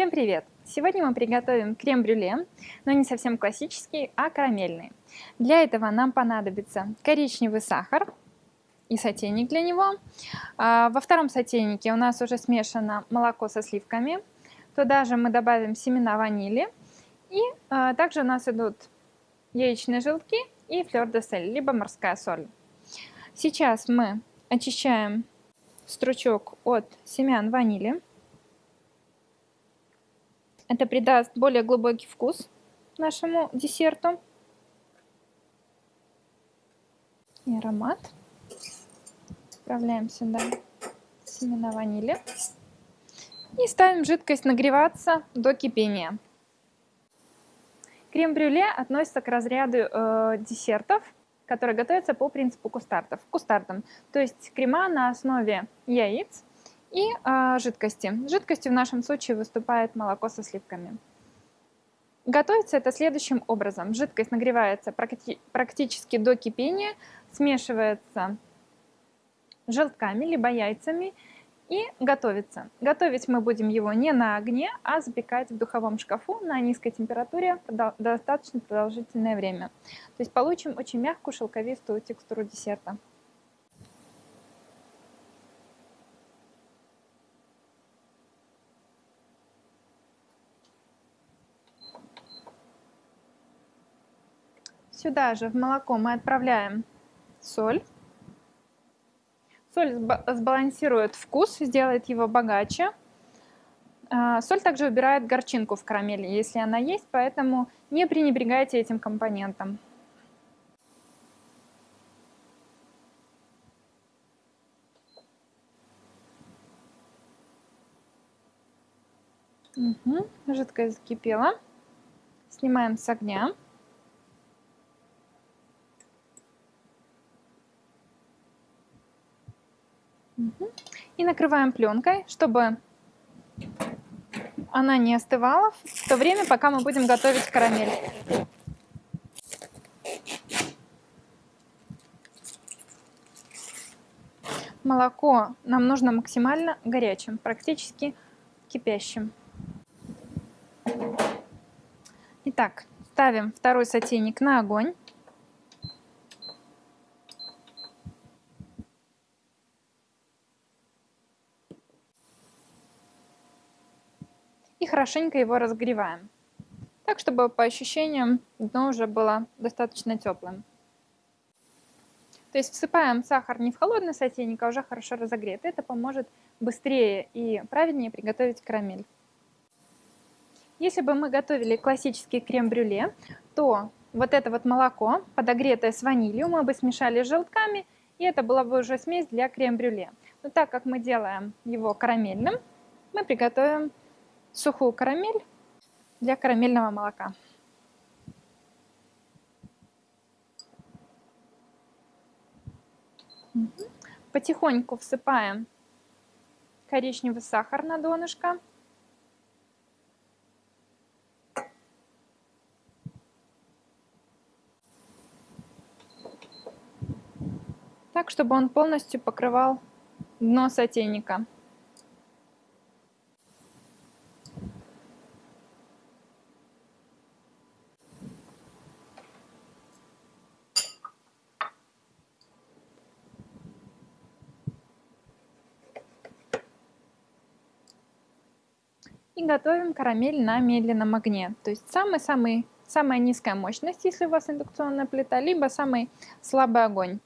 Всем привет! Сегодня мы приготовим крем-брюле, но не совсем классический, а карамельный. Для этого нам понадобится коричневый сахар и сотейник для него. А, во втором сотейнике у нас уже смешано молоко со сливками. Туда же мы добавим семена ванили. И а, также у нас идут яичные желтки и флёр де сель, либо морская соль. Сейчас мы очищаем стручок от семян ванили. Это придаст более глубокий вкус нашему десерту и аромат. Отправляем сюда семена ванили и ставим жидкость нагреваться до кипения. Крем-брюле относится к разряду э, десертов, которые готовятся по принципу кустардов, кустардом, то есть крема на основе яиц, и э, жидкости. Жидкостью в нашем случае выступает молоко со сливками. Готовится это следующим образом. Жидкость нагревается практи практически до кипения, смешивается желтками либо яйцами и готовится. Готовить мы будем его не на огне, а запекать в духовом шкафу на низкой температуре достаточно продолжительное время. То есть получим очень мягкую шелковистую текстуру десерта. Сюда же в молоко мы отправляем соль. Соль сбалансирует вкус, сделает его богаче. А, соль также убирает горчинку в карамели, если она есть, поэтому не пренебрегайте этим компонентом. Угу, жидкость закипела. Снимаем с огня. И накрываем пленкой, чтобы она не остывала в то время, пока мы будем готовить карамель. Молоко нам нужно максимально горячим, практически кипящим. Итак, ставим второй сотейник на огонь. Хорошенько его разогреваем. Так, чтобы по ощущениям дно уже было достаточно теплым. То есть всыпаем сахар не в холодный сотейник, а уже хорошо разогретый. Это поможет быстрее и правильнее приготовить карамель. Если бы мы готовили классический крем-брюле, то вот это вот молоко, подогретое с ванилью, мы бы смешали с желтками, и это была бы уже смесь для крем-брюле. Но так как мы делаем его карамельным, мы приготовим сухую карамель для карамельного молока. Потихоньку всыпаем коричневый сахар на донышко. Так, чтобы он полностью покрывал дно сотейника. И готовим карамель на медленном огне. То есть самый-самый самая низкая мощность, если у вас индукционная плита, либо самый слабый огонь.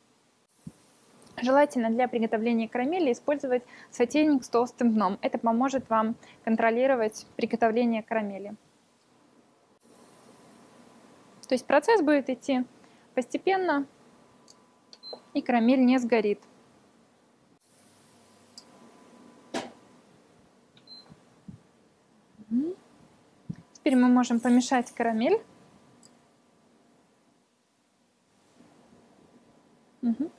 Желательно для приготовления карамели использовать сотейник с толстым дном. Это поможет вам контролировать приготовление карамели. То есть процесс будет идти постепенно, и карамель не сгорит. Теперь мы можем помешать карамель. Угу.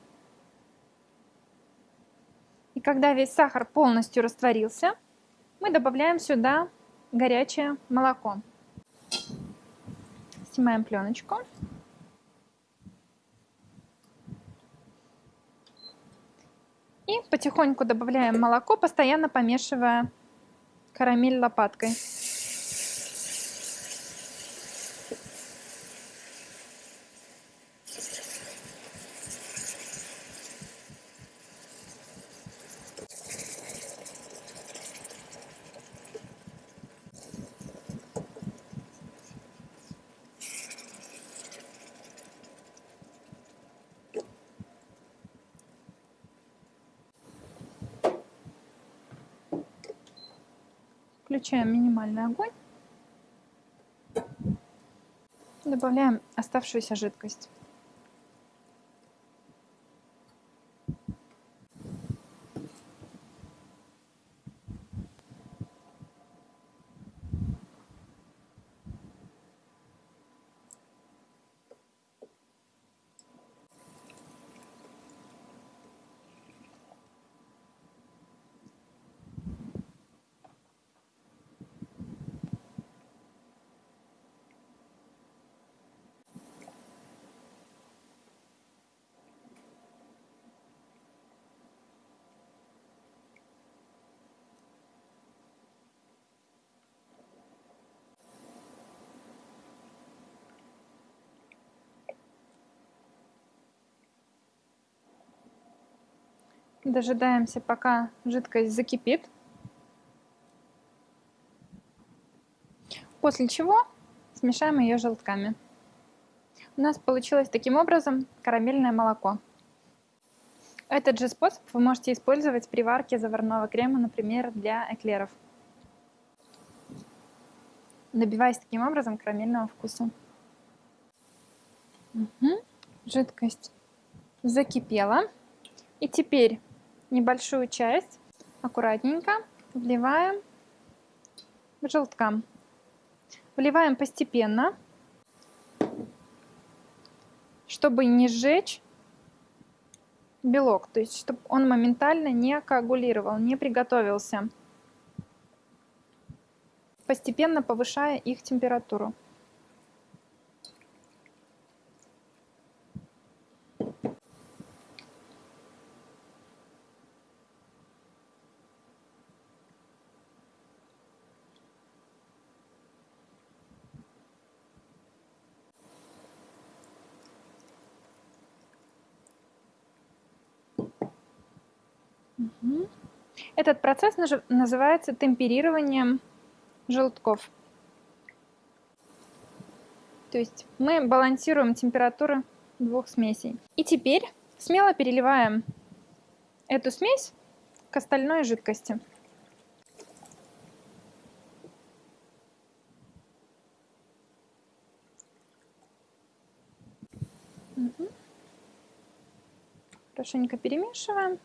И когда весь сахар полностью растворился, мы добавляем сюда горячее молоко. Снимаем пленочку. И потихоньку добавляем молоко, постоянно помешивая карамель лопаткой. Включаем минимальный огонь. Добавляем оставшуюся жидкость. Дожидаемся, пока жидкость закипит. После чего смешаем ее желтками. У нас получилось таким образом карамельное молоко. Этот же способ вы можете использовать при варке заварного крема, например, для эклеров. Добиваясь таким образом карамельного вкуса. Угу. Жидкость закипела. И теперь небольшую часть аккуратненько вливаем в желткам. Вливаем постепенно, чтобы не сжечь белок, то есть чтобы он моментально не коагулировал, не приготовился, постепенно повышая их температуру. Этот процесс называется темперированием желтков. То есть мы балансируем температуру двух смесей. И теперь смело переливаем эту смесь к остальной жидкости. Хорошенько перемешиваем.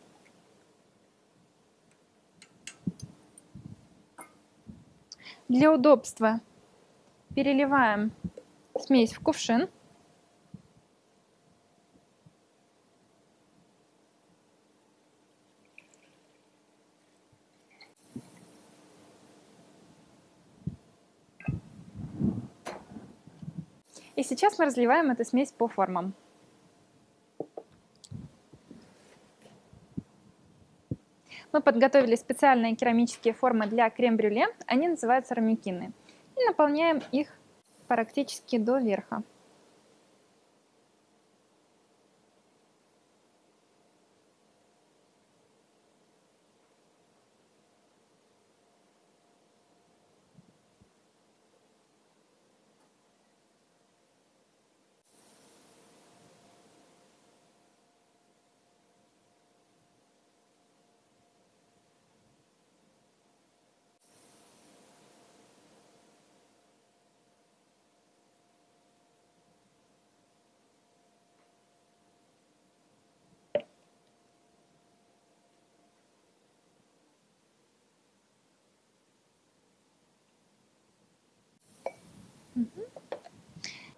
Для удобства переливаем смесь в кувшин. И сейчас мы разливаем эту смесь по формам. Мы подготовили специальные керамические формы для крем-брюле, они называются рамюкины. И наполняем их практически до верха.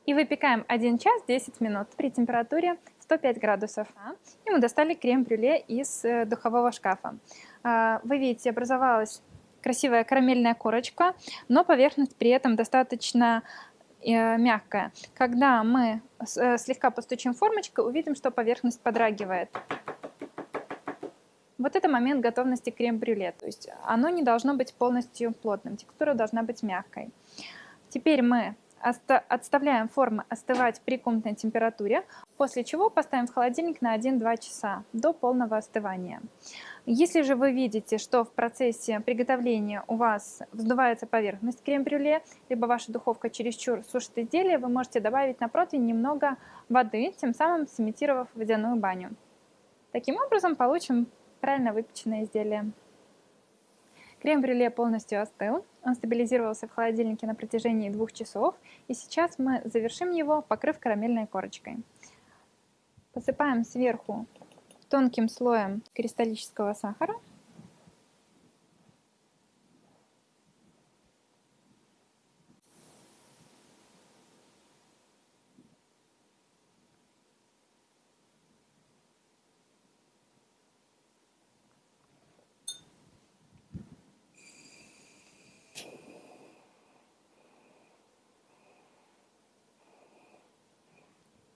И выпекаем 1 час 10 минут при температуре 105 градусов. И мы достали крем-брюле из э, духового шкафа. А, вы видите, образовалась красивая карамельная корочка, но поверхность при этом достаточно э, мягкая. Когда мы э, слегка постучим формочкой, увидим, что поверхность подрагивает. Вот это момент готовности крем-брюле. То есть оно не должно быть полностью плотным, текстура должна быть мягкой. Теперь мы Отставляем формы остывать при комнатной температуре, после чего поставим в холодильник на 1-2 часа до полного остывания. Если же вы видите, что в процессе приготовления у вас вздувается поверхность крем-брюле, либо ваша духовка чересчур сушит изделие, вы можете добавить на противень немного воды, тем самым сымитировав водяную баню. Таким образом получим правильно выпеченное изделие. Крем-брюле полностью остыл, он стабилизировался в холодильнике на протяжении двух часов, и сейчас мы завершим его, покрыв карамельной корочкой. Посыпаем сверху тонким слоем кристаллического сахара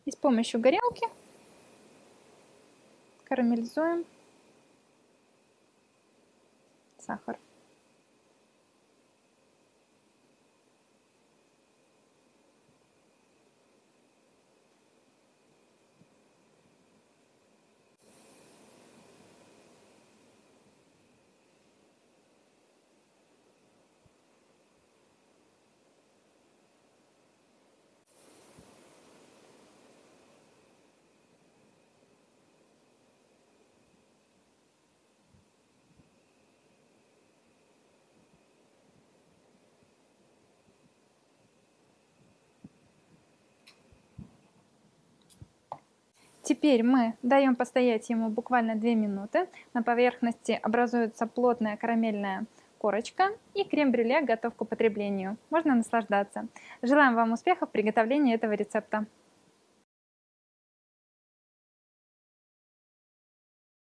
И с помощью горелки карамелизуем сахар. Теперь мы даем постоять ему буквально 2 минуты. На поверхности образуется плотная карамельная корочка и крем-брюле готов к употреблению. Можно наслаждаться. Желаем вам успехов в приготовлении этого рецепта.